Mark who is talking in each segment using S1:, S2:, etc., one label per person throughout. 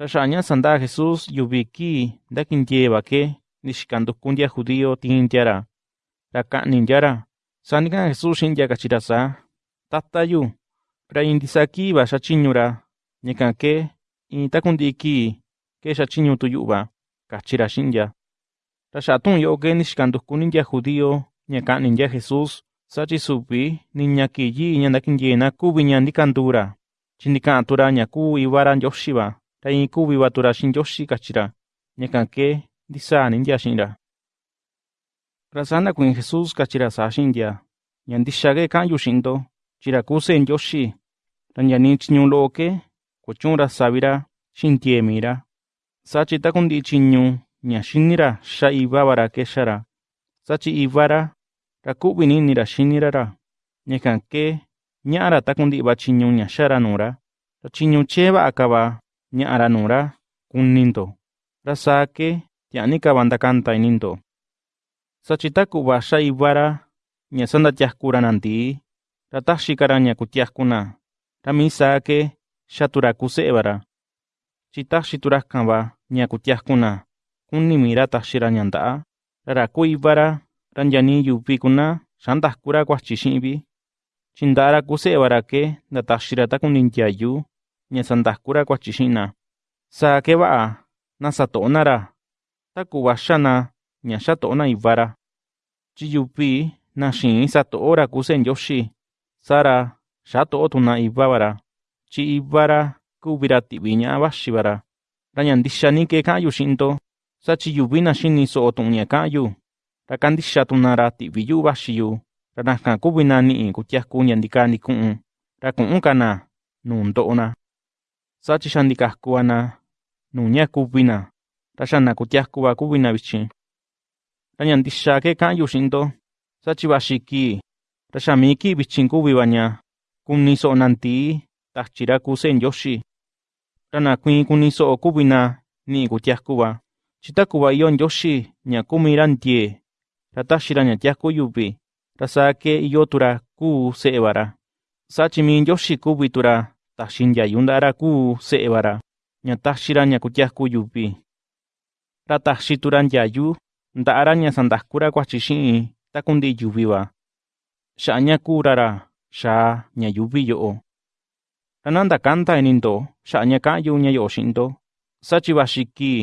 S1: Ra xaña sanda Jesús yubiki ndakintieva ke nixkandukundia judío tintiara. Ra ka'nintiara. Sanika Jesús xindia kachira sa. Tatayu. Ra indisaki va xachiñura. Ñaka ke in takundiki ke xachiñu tuyuva. Kachira xindia. Ra xatun yo ke nixkandukunindia judío ña ka'nindia Jesús sachi supi niñaki yi ña ndakintiena kuvi ña ndikandura. Chindika'tura ña ku ivara Ndioxiva. Ra in kuvi va tura xin Ndioxi kachira. Ñaka ke ndisa nindia xinra. Ra sana kuin Jesús kachira sa xindia. Ña ndixa ke ka'an yu xindo. Chira kuse Ndioxi. Ra ña ni chiñu lo'o ke kuchun ra savira xintie mira. Sachi takundi chiñu ña xinira xa ivavara ke xara. Sachi ivara ra ku'vi ninira xinira ra. Ñakan ke ña'ara takundi va chiñu ña xara nura. Ra chiñu che ña'ara nura kunindo. Ra saa ke tia'ni kava ndakanta inindo. Sachi taku'va xa ivara ña sandatiajkura nandii. Ra taxikara ña kutiajkuna. Ra mi saa ke xatura kuse'evara. Chi taxiturajkanva ña kutiajkuna. Kuni mira taxira ña nda'a. Ra ra ku ivara ra nyani yuvi kuna xandajkura kuachi xi'invi. Chi nda'ara kuse'evara ke ndataxira takuni ntiayu ña sandajkura kuachi xi'ina. Saa ke va'a na sato'ona ra. Taku'va xana ña xato'ona ivara. Chi yuvi na xiin sato'ora kuse Ndioxi. Sara xato'o tuna ivavara. Chi ivara kuvira ti'vi ña'a vaxivara. Ra ña ndixa ni ke ka'an yu xi'ndo. Sachi yuvi na xini so'o tu'un ña ka'an yu. Ra kandixa tuna ra ti'vi yu vaxi yu. Ra nakan kuvi na ni'i kutiaku ña ndika ndiku'un. Ra ku'un kana nu ndo'ona. Sachi xa ndikajkuva na nu ña kuvi na. Ra xana kutiakuva kuvi na vichin. Ra ña ndixa ke ka'an yu xi'ndo. Sachi vaxi kii. Ra xa mi kii vichin kuviva ña kuni so'o nandii tachira kuse Ndioxi. Ra na kuiin kuni so'o kuvi na ni'i kutiakuva. Chi takuva iyo Ndioxi ña kumira ntie. Ra taxira ña tiaku yuvi. Ra saa ke iyo tura kuu se'evara. Sachi mi Ndioxi kuvi tura taxi ndiayu nda'ara kuu se'evara. Ña taxira ña kutiaku yuvi. Ra taxi tura ndiayu nda'ara ña sandajkura kuachi xi'in takundi yuviva. Xa'a ña kura ra xaa ña yuvi yo'o. Ra na ndakanta inindo xa'a ña ka'an yu ña yo'o xi'ndo. Sachi kii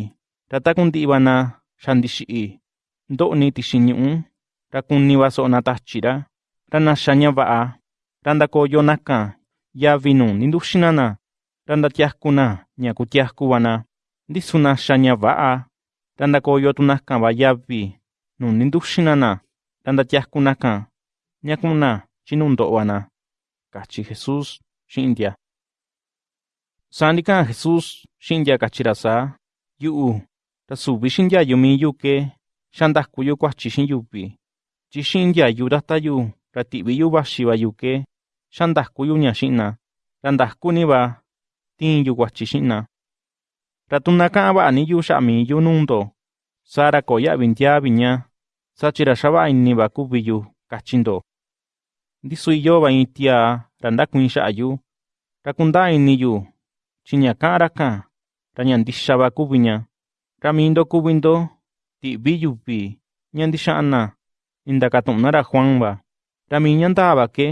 S1: ra takundi'va na xa ndixi'i ndo'ni tixi ñu'ú. Ra kuniva so'o na tachira. Ra ña va'a. Ra ndakoyo nakan yavi nu ninduxina na. Ra ndatiajkuna ña kutiajkuva na. Ndisu naxa ña va'a. Ra ndakoyo tu nakan va yavi nu ninduxina na. Ra ndatiajku nakan ñakuna chi nu ndo'va na. Kachi Jesús xi'in ntia. Saa ndika'an Jesús xi'in ntia kachira saa. Yu'u suvi xintiayu miyu ke xandaku yu kuachi xi'in yuvi. Chi xi'in ndiayu tata yu ra ti'vi yu vaxiva yu ke xandaku yu ña xi'na. Ra ndakuniva tiin yu kuachi xi'na. Ra tu na ka'an va'a ni yu xa'a miyu nundo. Saa ra koo ya'vi ntiavi ña. Sachi ra xa va'a iniva kuvi yu kachindo. Ndisu iyo va in tiaa ra ndakuiin xa'a yu. Ra kundaa ini yu chi ña ka'an rakan ra ña ndixa va kuvi ña. Ra miindo kuvindo ti'vi yuvi ña ndixa'an na nindakatu'un ra Juan va. Ra mi ña ndaa va ke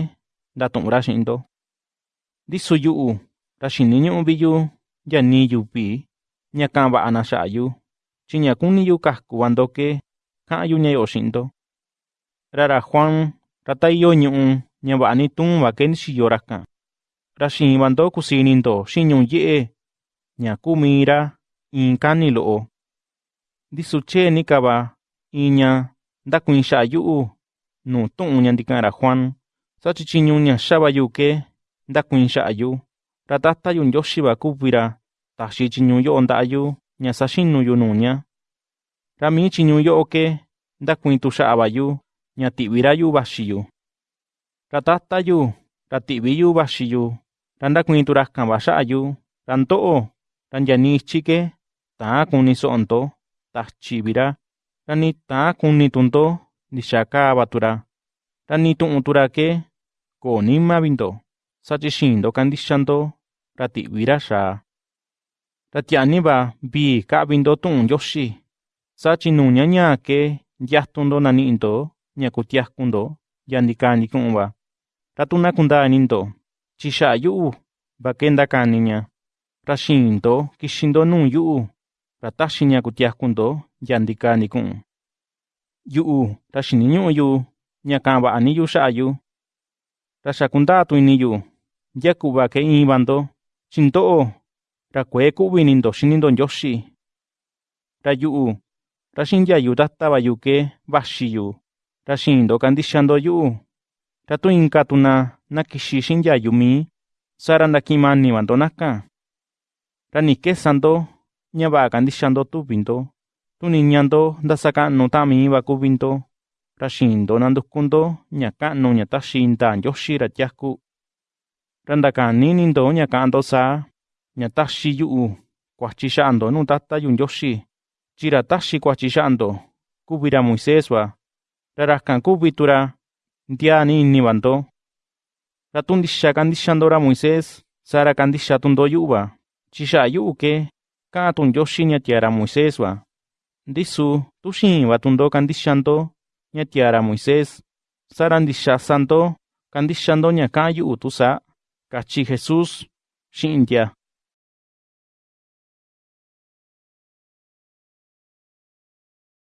S1: ndatu'un ra xi'in-ndo. Ndisu yu'u ra xini yu yani yuvi ña ka'an va'a na xa'a yu. Chi ña kuni yu kakuva ndo ke ka'an yu ña yo'o xi'in-ndo. Ra ra Juan ra ta iyo ñu'u ña va'a ni tuun va ke ndixiyo rakan. Ra xiin va ndo kusii ini ndo xi'in ñu'u ye'e ña kuu mii ra iin kani lo'o. Ndisu chee ni ka va in ña yu'u nuu tu'un Juan. Sachi chiñu ña xa va yu ke ndakuiin xa'a yu. Ra tata yu Ndioxi va kuvi ra taxi chiñu yo'o yu ña saxinu yu nuu ña. Ra mi chiñu yo'o ke ndakuiin tu xa'a va yu ña ti'vi ra yu vaxi yu. Ra tata yu ra yu vaxi yu ra ndakuiin tu rakan va xa'a yu. Ra ndo'o ra nyani ichi ke taan kuni so'o ndo tachi vi ra. Ra ni taan kuni tu ndo ndixa kaa va tu ra. Ra ni tu'un tu ra ke koo nima vi ndo. Sachi xiin ndo kandixa ndo ra ti'vi ra xaa. Ra tia'ni va vii ka'vi ndo tu'un Ndioxi, saa chi nuu ña ñaa ke nyatu ndo nani'i ndo ña kutiaku ndo ya ndikaa ndiku'un va. Ra tu na kundaa ini ndo, chi xa'a yu'u va kenda kani ña, ra xiin ndo kixi ndo nuu yu'u, ra taxi ña kutiaku ndo ya ndikaa ndiku'un. Yu'u ra xini ñu'u yu. Ka'an va'a ini yu ya ku'va kee iin va ndo, chi ndo'o ra kuee ku'vi ini ndo xini ndo Ndioxi. Ra yu'u, ra xi'in ndiayu tata va yu ke vaxi yu, ra xiin ndo kandixa ndo yu'u. Ra tu inka tu na na kixi xi'in ndiayu mii, saa ra ni kesa ndo ña va'a kandixa ndo tuvi ndo, tu niña ndo ndasaka'nu ta'an mii va kuvi ndo, ra xiin ndo nanduku ndo ña ka'nu ña taxi indaa Ndioxi ra tiaku. Ra ndakani ini ndo ña ka'an ndo saa, ña taxi yu'u kuachi Tata yu Ndioxi, chi ra taxi kuachi xa'a ndo kuvi ra Moisés va, ra rakan kuvi tu ra ndiaa ni ini va ndo. Ra tu ndixa kandixa ndo ra ra yu'u ke ka'an tu'un Ndioxi ña tiaa ra Moisés va. Ndisu tu xiin va tu ndo kandixa ndo ña tiaa ra Moisés, saa ra ndixa sa ndo kandixa ndo ña ka'an yu'u tusaa ―kachi Jesús xi'in ntia.